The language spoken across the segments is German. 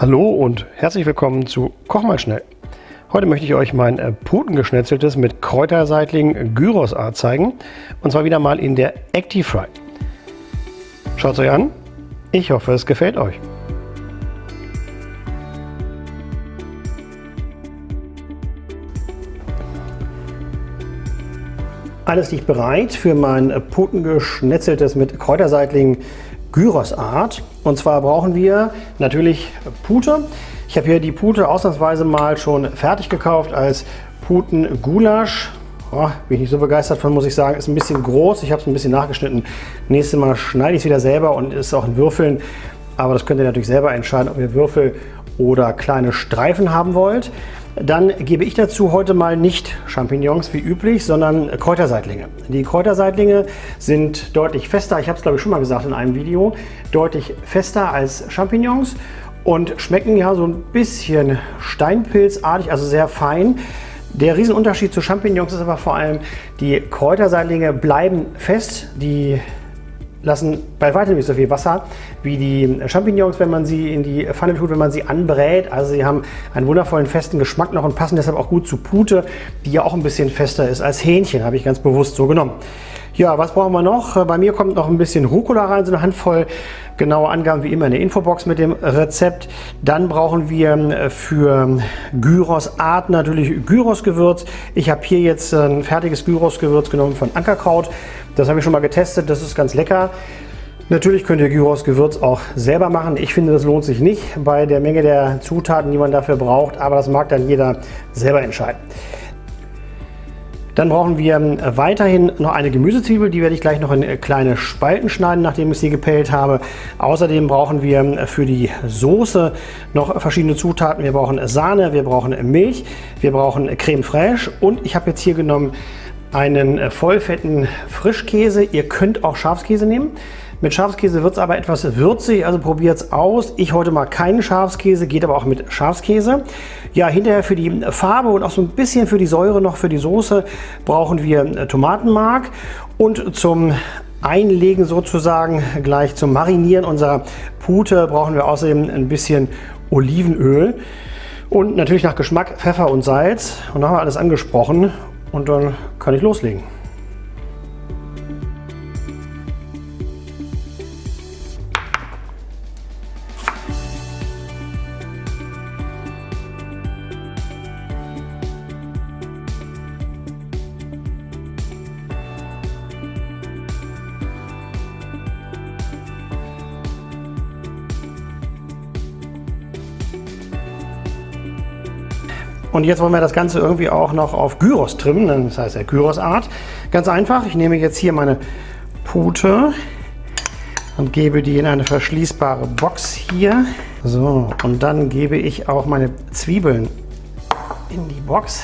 Hallo und herzlich willkommen zu Koch mal schnell. Heute möchte ich euch mein äh, Putengeschnetzeltes mit Kräuterseitling Gyrosart zeigen. Und zwar wieder mal in der Actifry. Schaut es euch an. Ich hoffe, es gefällt euch. Alles liegt bereit für mein äh, Putengeschnetzeltes mit Kräuterseitling Gyrosart. Und zwar brauchen wir natürlich Pute. Ich habe hier die Pute ausnahmsweise mal schon fertig gekauft als Puten-Gulasch. Oh, bin ich nicht so begeistert von, muss ich sagen. Ist ein bisschen groß. Ich habe es ein bisschen nachgeschnitten. Nächstes Mal schneide ich es wieder selber und ist auch in Würfeln. Aber das könnt ihr natürlich selber entscheiden, ob ihr Würfel oder kleine Streifen haben wollt. Dann gebe ich dazu heute mal nicht Champignons wie üblich, sondern Kräuterseitlinge. Die Kräuterseitlinge sind deutlich fester, ich habe es glaube ich schon mal gesagt in einem Video, deutlich fester als Champignons und schmecken ja so ein bisschen steinpilzartig, also sehr fein. Der Riesenunterschied zu Champignons ist aber vor allem, die Kräuterseitlinge bleiben fest, die lassen bei weitem nicht so viel Wasser wie die Champignons, wenn man sie in die Pfanne tut, wenn man sie anbrät. Also sie haben einen wundervollen festen Geschmack noch und passen deshalb auch gut zu Pute, die ja auch ein bisschen fester ist als Hähnchen, habe ich ganz bewusst so genommen. Ja, was brauchen wir noch? Bei mir kommt noch ein bisschen Rucola rein, so eine Handvoll. Genaue Angaben wie immer in der Infobox mit dem Rezept. Dann brauchen wir für Gyros-Art natürlich Gyros-Gewürz. Ich habe hier jetzt ein fertiges Gyros-Gewürz genommen von Ankerkraut. Das habe ich schon mal getestet, das ist ganz lecker. Natürlich könnt ihr Gyros-Gewürz auch selber machen. Ich finde, das lohnt sich nicht bei der Menge der Zutaten, die man dafür braucht, aber das mag dann jeder selber entscheiden. Dann brauchen wir ähm, weiterhin noch eine Gemüsezwiebel, die werde ich gleich noch in äh, kleine Spalten schneiden, nachdem ich sie gepellt habe. Außerdem brauchen wir ähm, für die Soße noch verschiedene Zutaten. Wir brauchen Sahne, wir brauchen Milch, wir brauchen Creme fraiche und ich habe jetzt hier genommen einen äh, vollfetten Frischkäse. Ihr könnt auch Schafskäse nehmen. Mit Schafskäse wird es aber etwas würzig, also probiert es aus. Ich heute mal keinen Schafskäse, geht aber auch mit Schafskäse. Ja, hinterher für die Farbe und auch so ein bisschen für die Säure noch für die Soße brauchen wir äh, Tomatenmark. Und zum Einlegen sozusagen, gleich zum Marinieren unserer Pute brauchen wir außerdem ein bisschen Olivenöl. Und natürlich nach Geschmack Pfeffer und Salz. Und dann haben wir alles angesprochen. Und dann kann ich loslegen. Und jetzt wollen wir das Ganze irgendwie auch noch auf Gyros trimmen, das heißt ja Gyros-Art. Ganz einfach, ich nehme jetzt hier meine Pute und gebe die in eine verschließbare Box hier. So, und dann gebe ich auch meine Zwiebeln in die Box.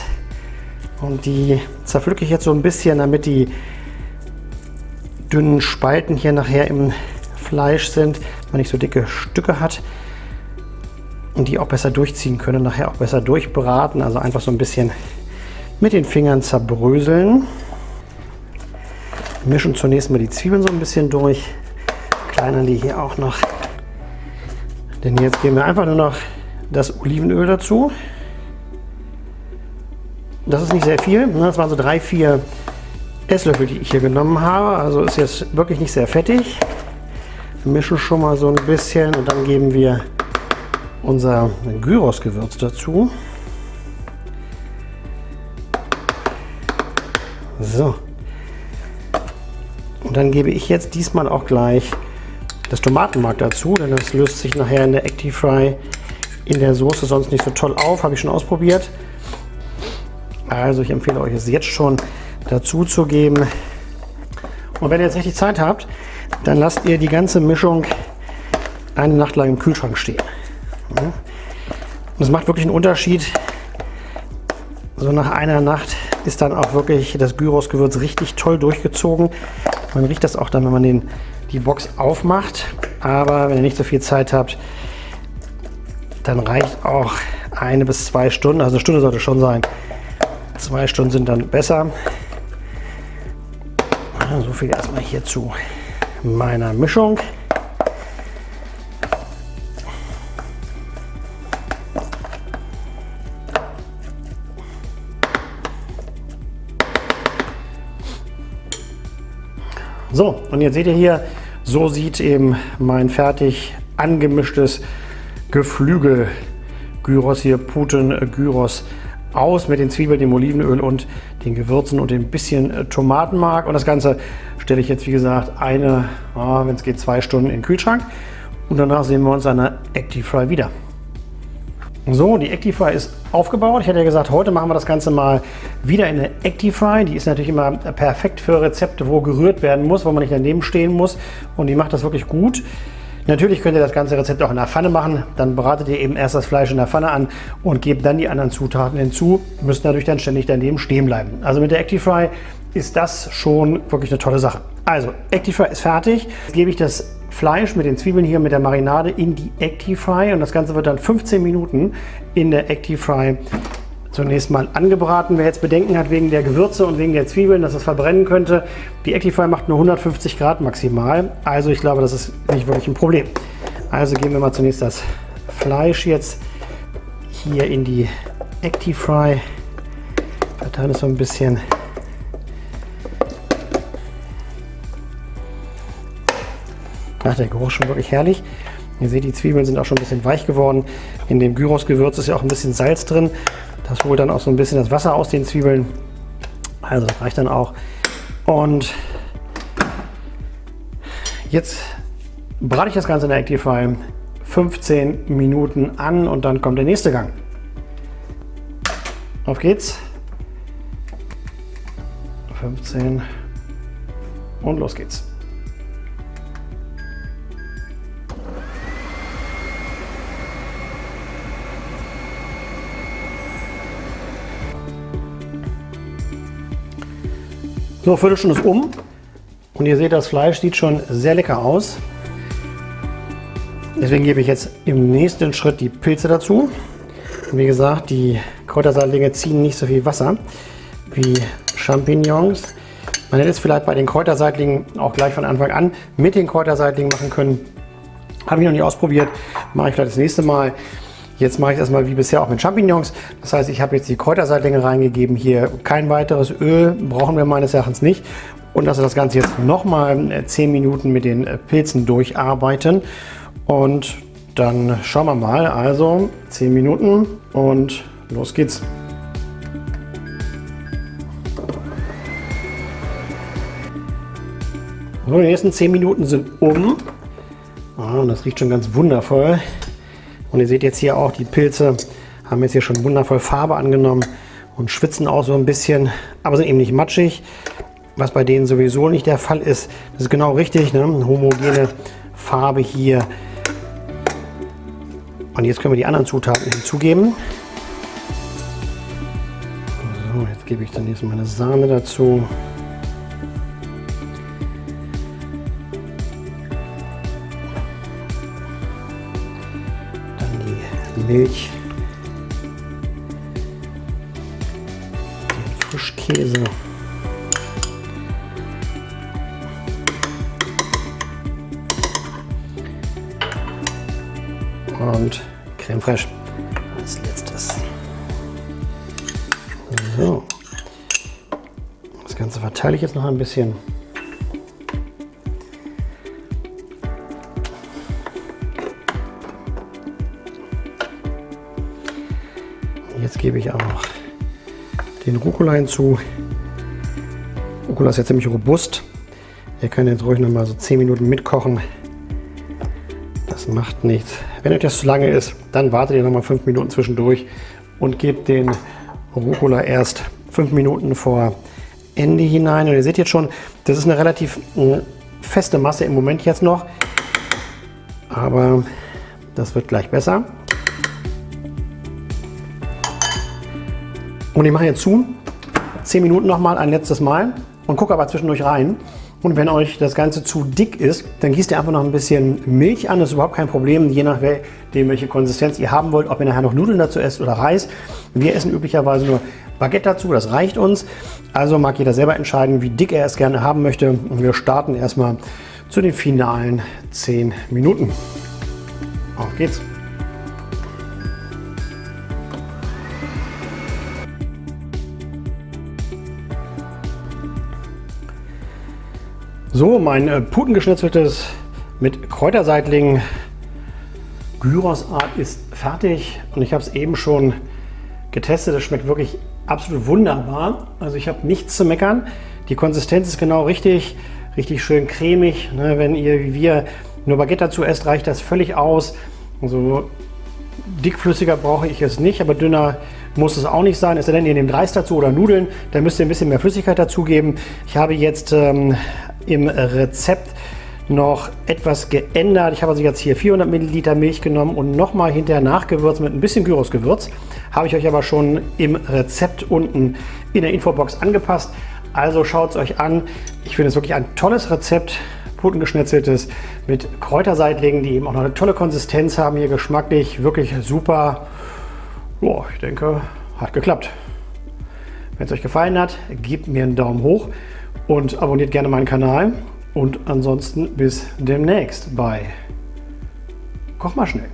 Und die zerpflücke ich jetzt so ein bisschen, damit die dünnen Spalten hier nachher im Fleisch sind, man nicht so dicke Stücke hat und die auch besser durchziehen können, nachher auch besser durchbraten. Also einfach so ein bisschen mit den Fingern zerbröseln. Mischen zunächst mal die Zwiebeln so ein bisschen durch. Kleinern die hier auch noch. Denn jetzt geben wir einfach nur noch das Olivenöl dazu. Das ist nicht sehr viel. Ne? Das waren so drei, vier Esslöffel, die ich hier genommen habe. Also ist jetzt wirklich nicht sehr fettig. Mischen schon mal so ein bisschen und dann geben wir unser Gyros-Gewürz dazu. So. Und dann gebe ich jetzt diesmal auch gleich das Tomatenmark dazu, denn das löst sich nachher in der Actifry in der Soße sonst nicht so toll auf. Habe ich schon ausprobiert. Also ich empfehle euch es jetzt schon dazu zu geben. Und wenn ihr jetzt richtig Zeit habt, dann lasst ihr die ganze Mischung eine Nacht lang im Kühlschrank stehen. Und es macht wirklich einen Unterschied. So nach einer Nacht ist dann auch wirklich das Gyros-Gewürz richtig toll durchgezogen. Man riecht das auch dann, wenn man den, die Box aufmacht. Aber wenn ihr nicht so viel Zeit habt, dann reicht auch eine bis zwei Stunden. Also eine Stunde sollte schon sein. Zwei Stunden sind dann besser. So viel erstmal hier zu meiner Mischung. So, und jetzt seht ihr hier, so sieht eben mein fertig angemischtes Geflügel Gyros hier, Puten äh, Gyros aus mit den Zwiebeln, dem Olivenöl und den Gewürzen und ein bisschen äh, Tomatenmark. Und das Ganze stelle ich jetzt, wie gesagt, eine, oh, wenn es geht, zwei Stunden in den Kühlschrank. Und danach sehen wir uns an der Actifry wieder. So, die Actifry ist aufgebaut. Ich hatte ja gesagt, heute machen wir das Ganze mal wieder in der Actifry. Die ist natürlich immer perfekt für Rezepte, wo gerührt werden muss, wo man nicht daneben stehen muss. Und die macht das wirklich gut. Natürlich könnt ihr das ganze Rezept auch in der Pfanne machen. Dann bratet ihr eben erst das Fleisch in der Pfanne an und gebt dann die anderen Zutaten hinzu. Müsst natürlich dann ständig daneben stehen bleiben. Also mit der Actifry ist das schon wirklich eine tolle Sache. Also, Actifry ist fertig. Jetzt gebe ich das Fleisch mit den Zwiebeln hier mit der Marinade in die Actifry und das Ganze wird dann 15 Minuten in der Actifry zunächst mal angebraten. Wer jetzt Bedenken hat wegen der Gewürze und wegen der Zwiebeln, dass es verbrennen könnte, die Actifry macht nur 150 Grad maximal. Also ich glaube, das ist nicht wirklich ein Problem. Also geben wir mal zunächst das Fleisch jetzt hier in die Actifry. Verteilen es so ein bisschen. Ach, der Geruch schon wirklich herrlich. Ihr seht, die Zwiebeln sind auch schon ein bisschen weich geworden. In dem Gyros-Gewürz ist ja auch ein bisschen Salz drin. Das holt dann auch so ein bisschen das Wasser aus den Zwiebeln. Also das reicht dann auch. Und jetzt brate ich das Ganze in der Actify 15 Minuten an und dann kommt der nächste Gang. Auf geht's. 15 und los geht's. So, Viertelstunde ist um und ihr seht, das Fleisch sieht schon sehr lecker aus. Deswegen gebe ich jetzt im nächsten Schritt die Pilze dazu. Wie gesagt, die Kräutersaatlinge ziehen nicht so viel Wasser wie Champignons. Man hätte es vielleicht bei den Kräuterseitlingen auch gleich von Anfang an mit den Kräuterseitlingen machen können. Habe ich noch nicht ausprobiert, mache ich vielleicht das nächste Mal. Jetzt mache ich das mal wie bisher auch mit Champignons. Das heißt, ich habe jetzt die Kräuterseitlinge reingegeben. Hier kein weiteres Öl, brauchen wir meines Erachtens nicht. Und lasse das Ganze jetzt nochmal 10 Minuten mit den Pilzen durcharbeiten. Und dann schauen wir mal. Also 10 Minuten und los geht's. So, die nächsten 10 Minuten sind um. Oh, das riecht schon ganz wundervoll. Und ihr seht jetzt hier auch, die Pilze haben jetzt hier schon wundervoll Farbe angenommen und schwitzen auch so ein bisschen, aber sind eben nicht matschig, was bei denen sowieso nicht der Fall ist. Das ist genau richtig, ne? homogene Farbe hier. Und jetzt können wir die anderen Zutaten hinzugeben. So, jetzt gebe ich dann jetzt meine Sahne dazu. Milch, den Frischkäse. Und Creme Fraiche als letztes. So. Das Ganze verteile ich jetzt noch ein bisschen. Jetzt gebe ich auch den Rucola hinzu. Rucola ist ja ziemlich robust. Ihr könnt jetzt ruhig noch mal so 10 Minuten mitkochen. Das macht nichts. Wenn euch das zu lange ist, dann wartet ihr noch mal 5 Minuten zwischendurch und gebt den Rucola erst 5 Minuten vor Ende hinein. Und ihr seht jetzt schon, das ist eine relativ äh, feste Masse im Moment jetzt noch. Aber das wird gleich besser. Und ich mache jetzt zu, 10 Minuten nochmal ein letztes Mal und gucke aber zwischendurch rein. Und wenn euch das Ganze zu dick ist, dann gießt ihr einfach noch ein bisschen Milch an. Das ist überhaupt kein Problem, je nachdem, welche Konsistenz ihr haben wollt, ob ihr nachher noch Nudeln dazu esst oder Reis. Wir essen üblicherweise nur Baguette dazu, das reicht uns. Also mag jeder selber entscheiden, wie dick er es gerne haben möchte. Und wir starten erstmal zu den finalen 10 Minuten. Auf geht's! So, mein äh, Putengeschnitzeltes mit Kräuterseitling Gyrosart ist fertig und ich habe es eben schon getestet. Es schmeckt wirklich absolut wunderbar. Also ich habe nichts zu meckern. Die Konsistenz ist genau richtig, richtig schön cremig. Ne, wenn ihr wie wir nur Baguette dazu esst, reicht das völlig aus. Also dickflüssiger brauche ich es nicht, aber dünner muss es auch nicht sein. Es sei denn, ihr nehmt Reis dazu oder Nudeln, dann müsst ihr ein bisschen mehr Flüssigkeit dazugeben. Ich habe jetzt ähm, im Rezept noch etwas geändert. Ich habe also jetzt hier 400 Milliliter Milch genommen und nochmal hinterher nachgewürzt mit ein bisschen Gyrosgewürz. Habe ich euch aber schon im Rezept unten in der Infobox angepasst. Also schaut es euch an. Ich finde es wirklich ein tolles Rezept. Putengeschnetzeltes mit Kräuterseitlingen, die eben auch noch eine tolle Konsistenz haben. Hier geschmacklich wirklich super. Boah, ich denke, hat geklappt. Wenn es euch gefallen hat, gebt mir einen Daumen hoch und abonniert gerne meinen Kanal. Und ansonsten bis demnächst bei Koch mal schnell.